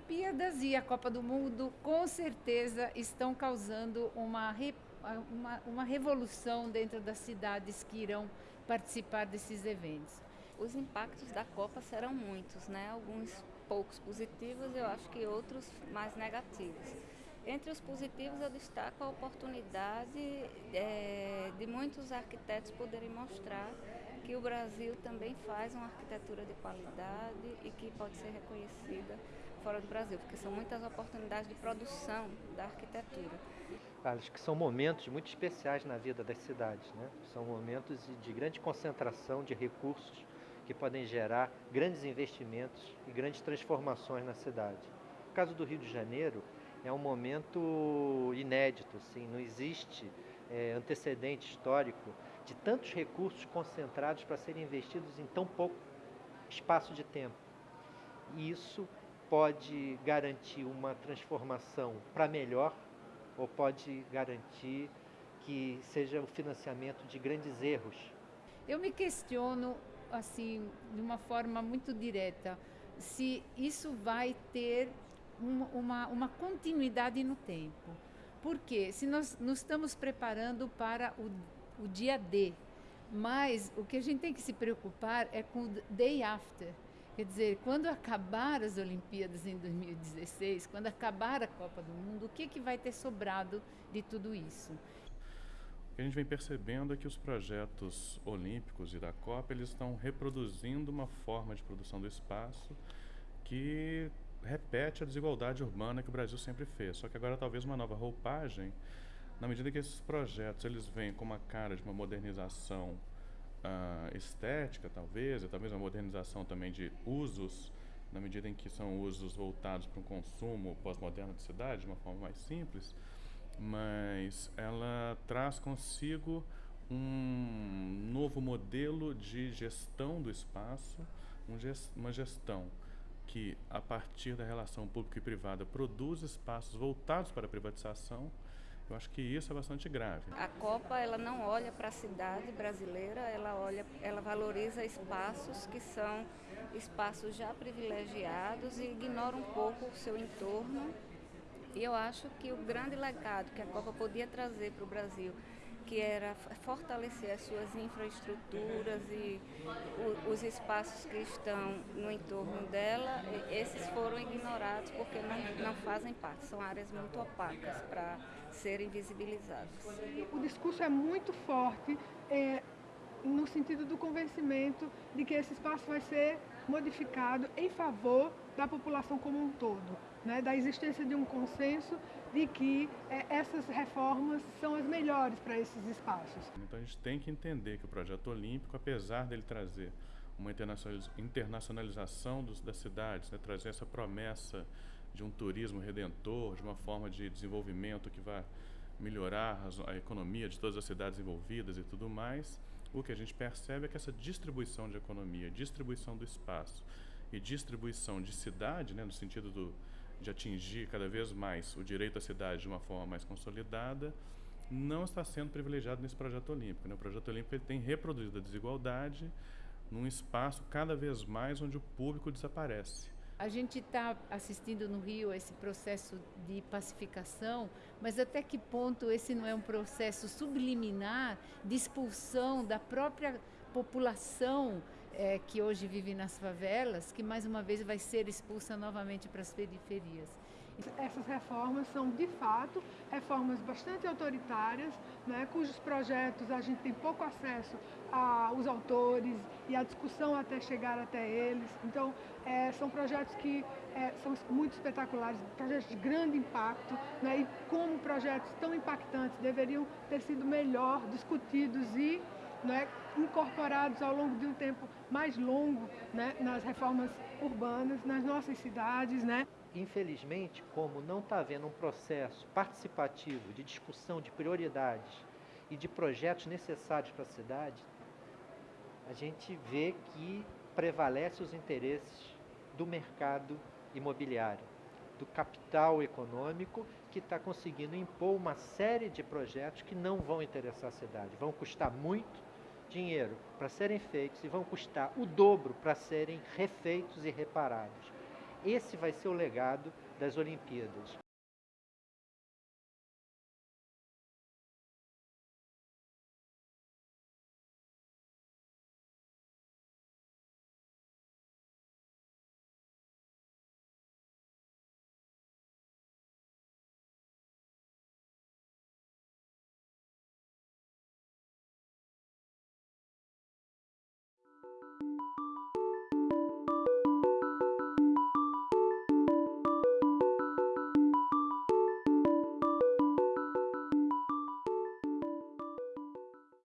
Olimpíadas e a Copa do Mundo com certeza estão causando uma, uma, uma revolução dentro das cidades que irão participar desses eventos. Os impactos da Copa serão muitos, né? Alguns poucos positivos, eu acho que outros mais negativos. Entre os positivos, eu destaco a oportunidade é, de muitos arquitetos poderem mostrar que o Brasil também faz uma arquitetura de qualidade e que pode ser reconhecida fora do Brasil, porque são muitas oportunidades de produção da arquitetura. Acho que são momentos muito especiais na vida das cidades, né? São momentos de grande concentração de recursos que podem gerar grandes investimentos e grandes transformações na cidade. No caso do Rio de Janeiro, é um momento inédito, assim, não existe é, antecedente histórico de tantos recursos concentrados para serem investidos em tão pouco espaço de tempo. E isso pode garantir uma transformação para melhor ou pode garantir que seja o financiamento de grandes erros. Eu me questiono assim de uma forma muito direta se isso vai ter uma, uma continuidade no tempo. Porque se nós nos estamos preparando para o, o dia D, mas o que a gente tem que se preocupar é com o day after. Quer dizer, quando acabar as Olimpíadas em 2016, quando acabar a Copa do Mundo, o que, que vai ter sobrado de tudo isso? O que a gente vem percebendo é que os projetos olímpicos e da Copa eles estão reproduzindo uma forma de produção do espaço que repete a desigualdade urbana que o Brasil sempre fez. Só que agora talvez uma nova roupagem, na medida que esses projetos eles vêm com uma cara de uma modernização uh, estética, talvez, e talvez uma modernização também de usos, na medida em que são usos voltados para um consumo pós-moderno de cidade, de uma forma mais simples, mas ela traz consigo um novo modelo de gestão do espaço, um gest uma gestão que, a partir da relação pública e privada, produz espaços voltados para a privatização, eu acho que isso é bastante grave. A Copa ela não olha para a cidade brasileira, ela olha, ela valoriza espaços que são espaços já privilegiados e ignora um pouco o seu entorno. E eu acho que o grande legado que a Copa podia trazer para o Brasil que era fortalecer as suas infraestruturas e os espaços que estão no entorno dela, esses foram ignorados porque não, não fazem parte, são áreas muito opacas para serem visibilizadas. O discurso é muito forte é, no sentido do convencimento de que esse espaço vai ser modificado em favor da população como um todo, né? da existência de um consenso de que é, essas reformas são as melhores para esses espaços. Então a gente tem que entender que o projeto olímpico, apesar dele trazer uma internacionalização dos, das cidades, né? trazer essa promessa de um turismo redentor, de uma forma de desenvolvimento que vai melhorar a economia de todas as cidades envolvidas e tudo mais, o que a gente percebe é que essa distribuição de economia, distribuição do espaço e distribuição de cidade, né, no sentido do, de atingir cada vez mais o direito à cidade de uma forma mais consolidada, não está sendo privilegiado nesse projeto olímpico. Né? O projeto olímpico ele tem reproduzido a desigualdade num espaço cada vez mais onde o público desaparece. A gente está assistindo no Rio esse processo de pacificação, mas até que ponto esse não é um processo subliminar de expulsão da própria população é, que hoje vive nas favelas, que mais uma vez vai ser expulsa novamente para as periferias. Essas reformas são, de fato, reformas bastante autoritárias, né, cujos projetos a gente tem pouco acesso aos autores e à discussão até chegar até eles. Então, é, são projetos que é, são muito espetaculares, projetos de grande impacto, né, e como projetos tão impactantes deveriam ter sido melhor discutidos e né, incorporados ao longo de um tempo mais longo né, nas reformas urbanas, nas nossas cidades. Né. Infelizmente, como não está havendo um processo participativo de discussão de prioridades e de projetos necessários para a cidade, a gente vê que prevalece os interesses do mercado imobiliário, do capital econômico que está conseguindo impor uma série de projetos que não vão interessar a cidade, vão custar muito dinheiro para serem feitos e vão custar o dobro para serem refeitos e reparados. Esse vai ser o legado das Olimpíadas. あ!